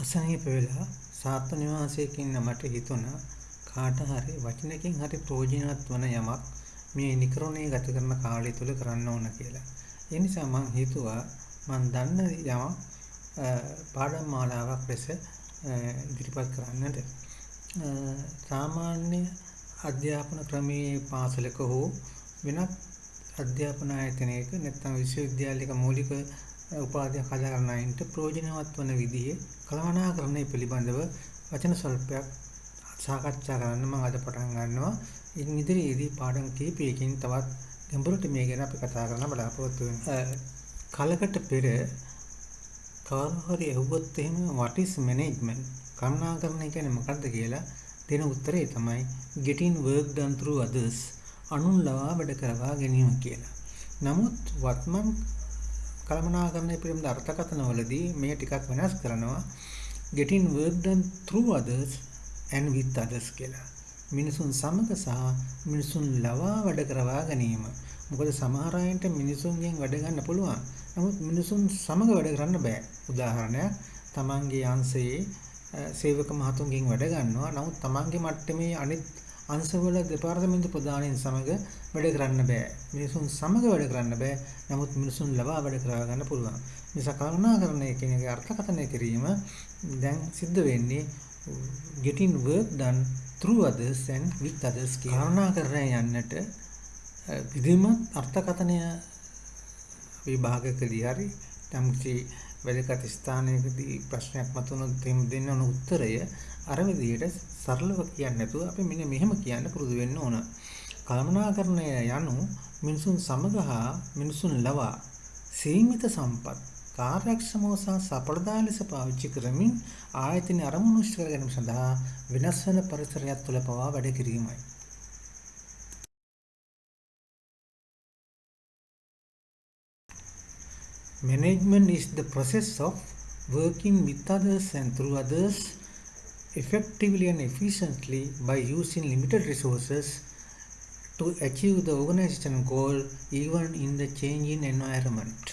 අසනීප වෙලා සාත්ව නිවාසයක ඉන්න මට හිතුණා කාට හරි වචනකින් හරි ප්‍රයෝජනවත් වන යමක් මේ නිකරුණේ ගත කරන කාලය තුල කරන්න ඕන කියලා. ඒ නිසා මම හිතුවා මම දන්න යමක් පාඩම් මාලාවක් ලෙස ඉදිරිපත් කරන්නට. සාමාන්‍ය අධ්‍යාපන ක්‍රමයේ පාසලක හෝ වෙනත් අධ්‍යාපන ආයතනයක නැත්නම් විශ්වවිද්‍යාලයක මූලික උපාධියක් හදා ගන්න අයින්ට ප්‍රයෝජනවත් වන විදිහේ කළමනාකරණය පිළිබඳව වචන ස්වල්පයක් සාකච්ඡා කරන්න මම අද පටන් ගන්නවා. ඉන් ඉදිරියේදී පාඩම් කිහිපයකින් තවත් ගැඹුරට මේ ගැන අපි කතා කරන්න බලාපොරොත්තු වෙනවා. කලකට පෙර කවුරු හරි ඇහුවොත් එහෙම what is management? කළමනාකරණය කියන්නේ මොකක්ද කියලා දෙන උත්තරේ තමයි getting work done through others අනුන් ලවා වැඩ කරවා ගැනීම කියලා. නමුත් වත්මන් කළමනාකරණය පිළිබඳ අර්ථකථනවලදී මේ ටිකක් වෙනස් කරනවා getting work done through others and with others කියලා. මිනිසුන් සමග සහ මිනිසුන් ලවා වැඩ කරවා ගැනීම. මොකද සමහර අයට මිනිසුන්ගෙන් වැඩ ගන්න පුළුවන්. නමුත් මිනිසුන් සමග වැඩ කරන්න බෑ. උදාහරණයක් තමන්ගේ අංශයේ සේවක මහතුන්ගෙන් වැඩ ගන්නවා. නමුත් තමන්ගේ මට්ටමේ අනිත් අංශවල දෙපාර්තමේන්තු ප්‍රධානීන් සමග වැඩ කරන්න බෑ. මිනිසුන් සමග වැඩ කරන්න බෑ. නමුත් මිනිසුන් ලබා වැඩ කරා ගන්න පුළුවන්. නිසා කරුණාකරණය කියන එකේ අර්ථකථනය කිරීම දැන් සිද්ධ වෙන්නේ getting work done through others and with others කියන කරුණාකරණය යන්නට විධිමත් අර්ථකථනය විභාගකදී හරි තමකි වැදගත් ස්ථානයකදී ප්‍රශ්නයක් මතුනොත් එහෙම දෙන්න ඕන උත්තරය අර විදිහට සරලව කියන්නේ නැතුව අපි මෙන්න මෙහෙම කියන්න පුරුදු වෙන්න ඕන. කල්පනාකරණය යනු මිනිසුන් සමග හා මිනිසුන් ලවා සීමිත සම්පත් කාර්යක්ෂමව සහ සඵලදායී ලෙස පාවිච්චි කරමින් ආයතන අරමුණු ඉෂ්ට කර ගැනීම සඳහා වෙනස් වන පරිසරයක් තුළ පවා වැඩ කිරීමයි. Management is the process of working with others and through others effectively and efficiently by using limited resources to achieve the organization goal even in the changing environment.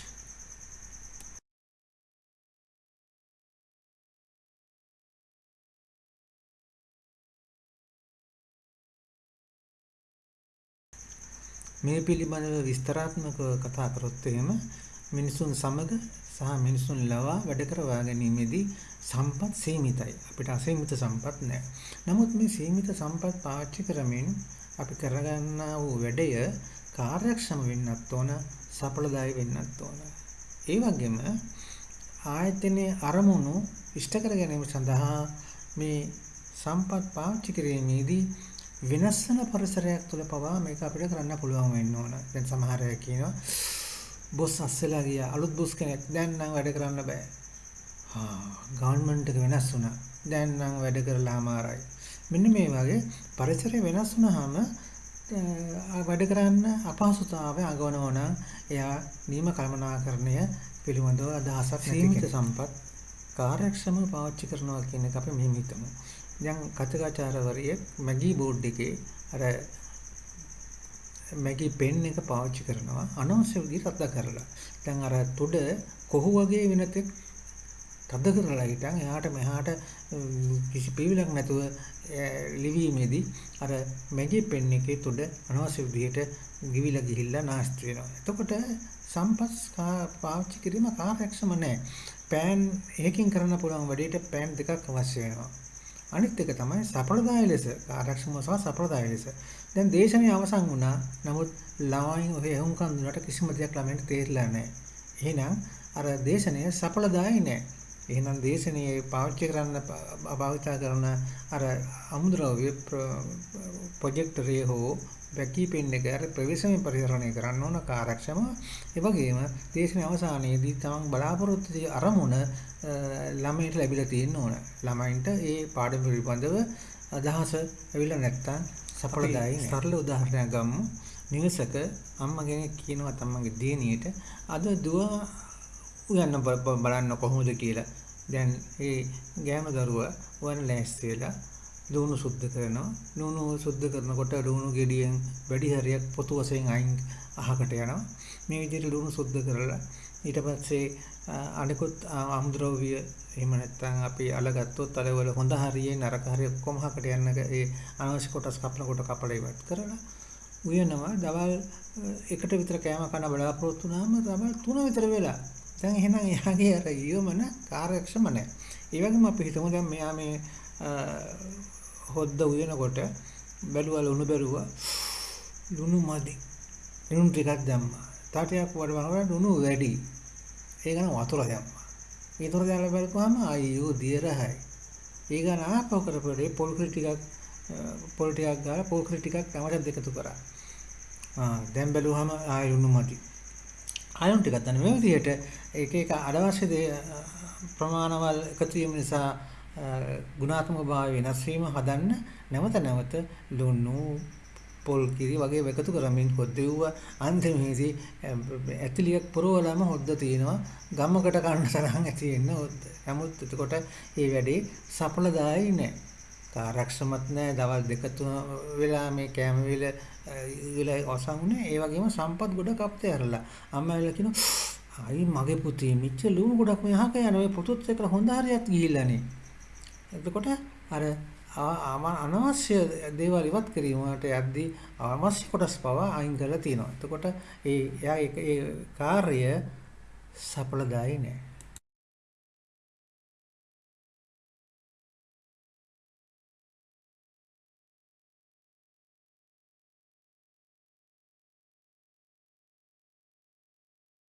මේ පිළිබඳව විස්තරාත්මකව කතා කරොත් එහෙම මිනිසුන් සමග සහ මිනිසුන් ලවා වැඩ කරවා ගැනීමේදී සම්පත් සීමිතයි. අපිට අසීමිත සම්පත් නැහැ. නමුත් මේ සීමිත සම්පත් පාවිච්චි කරමින් අපි කරගන්නා වූ වැඩය කාර්යක්ෂම වෙන්නත් ඕන, සඵලදායී වෙන්නත් ඕන. ඒ වගේම ආයතනයේ අරමුණු ඉෂ්ට කර ගැනීම සඳහා මේ සම්පත් පාවිච්චි කිරීමේදී වෙනස් වෙන පරිසරයක් තුළ පවා මේක අපිට කරන්න පුළුවන් වෙන්න ඕන. දැන් සමහර අය කියනවා බොස් අස්සලා ගියා අලුත් බොස් කෙනෙක් දැන් නම් වැඩ කරන්න බෑ. ආ ගවර්න්මන්ට් එක වෙනස් වුණා. දැන් නම් වැඩ කරලා අමාරයි. මෙන්න මේ වගේ පරිසරය වෙනස් වුණාම වැඩ කරන්න අපහසුතාවය අගවනවා නම් එයා නියම කළමනාකරණය පිළිබඳව අදහසක් සීමිත සම්පත් කාර්යක්ෂමව පාවිච්චි කරනවා කියන එක අපි මෙහෙම හිතමු. දැන් කතකාචාර්යවරියෙක් මැගී බෝඩ් එකේ අර මැගී පෙන් එක පාවිච්චි කරනවා අනවශ්‍ය විදිහට අත්දා කරලා. දැන් අර තුඩ කොහු වගේ වෙනතෙක් තද කරලා හිටන් එහාට මෙහාට කිසි පිළිලක් නැතුව ලිවීමේදී අර මැගී පෙන් එකේ තුඩ අනවශ්‍ය විදිහට ගිවිලා ගිහිල්ලා නාස්ති වෙනවා. එතකොට සම්පස් පාවිච්චි කිරීම කාර්යක්ෂම නැහැ. පෑන් එකකින් කරන්න පුළුවන් වැඩේට පෑන් දෙකක් අවශ්‍ය වෙනවා. අනිත් එක තමයි සප්‍රදාය ලෙස ආරක්ෂම සහ සප්‍රදාය ලෙස. දැන් දේශනේ අවසන් වුණා. නමුත් ළමයින් ඔය එහුම්කන් දුන්නට කිසිම දෙයක් ළමයින්ට තේරිලා නැහැ. එහෙනම් අර දේශනය සඵලදායී නැහැ. එහෙනම් දේශනේ පාවිච්චි කරන්න භාවිතා කරන අර අමුද්‍රව්‍ය ප්‍රොජෙක්ටරේ හෝ වැකී පෙන් එක අර ප්‍රවේශමෙන් පරිහරණය කරන්න ඕන කාර්යක්ෂම ඒ වගේම දේශන අවසානයේදී තමන් බලාපොරොත්තු වෙන අරමුණ ළමයින්ට ලැබිලා තියෙන්න ඕන ළමයින්ට ඒ පාඩම පිළිබඳව අදහස ඇවිල්ලා නැත්තම් සඵලදායී සරල උදාහරණයක් ගමු නිවසක අම්මා කෙනෙක් කියනවා තමන්ගේ දියණියට අද දුව උයන්න බලන්න කොහොමද කියලා දැන් ඒ ගෑනු දරුවා වන ලෑස්ති වෙලා ලුණු සුද්ධ කරනවා. ලුණු සුද්ධ කරනකොට ලුණු ගෙඩියෙන් වැඩි හරියක් පොතු වශයෙන් අයින් අහකට යනවා. මේ විදිහට ලුණු සුද්ධ කරලා ඊට පස්සේ අනිකුත් අමුද්‍රව්‍ය එහෙම නැත්නම් අපි අලගත්තොත් අලවල හොඳ හරියේ නරක හරිය ඔක්කොම හකට යන ඒ අනවශ්‍ය කොටස් කපනකොට කපලා ඉවත් කරලා උයනවා දවල් එකට විතර කෑම කන බලාපොරොත්තු වුණාම දවල් 3 විතර වෙලා දැන් එහෙනම් එයාගේ අර ඊවමන කාර්යක්ෂම නැහැ. ඒ වගේම අපි හිතමු දැන් මෙයා මේ හොද්ද උයනකොට බැලුවා ලුණු බැලුවා ලුණු මදි. ලුණු ටිකක් දැම්මා. තාටියක් වඩවනවා ලුණු වැඩි. ඒ ගන්න වතුර දැම්මා. වතුර දාලා බලපුවාම අයියෝ දියරහයි. ඒ ගන්න ආපහු කරපුවාට පොල් ටිකක් පොල් ටිකක් ගාලා පොල් ටිකක් තමයි දෙකතු කරා. ආ දැන් බැලුවාම ආයි ලුණු මදි. ආයොන් ටිකක් ගන්න මේ විදිහට එක එක අනවශ්‍ය ප්‍රමාණවල එකතු වීම නිසා ගුණාත්මක භාවය වෙනස් වීම හදන්න නැවත නැවත ලුණු පොල් කිරි වගේ එකතු කරමින් හොද්දෙව්ව අන්තිමේදී ඇතිලියක් පුරවලම හොද්ද තියෙනවා ගමකට කන්න තරම් ඇති වෙන්න හොද්ද. නමුත් එතකොට මේ වැඩේ සඵලදායී නෑ. කාර්යක්ෂමත් නෑ. දවල් දෙක තුන වෙලා මේ කැම වේල ඉවිලා ඔසංුනේ ඒ වගේම සම්පත් ගොඩක් අපතේ ඇරලා අම්මා වෙලා කියනවා අයි මගේ පුතේ මෙච්ච ලුණු ගොඩක් මෙහාක යන ඔය පුතුත් එක්ක හොඳ හරියක් ගිහිල්ලානේ එතකොට අර අනවශ්‍ය දේවල් ඉවත් කිරීමට යද්දී අවශ්‍ය කොටස් පවා අයින් කරලා තියෙනවා. එතකොට ඒ එයා ඒ කාර්ය සඵලදායී නෑ.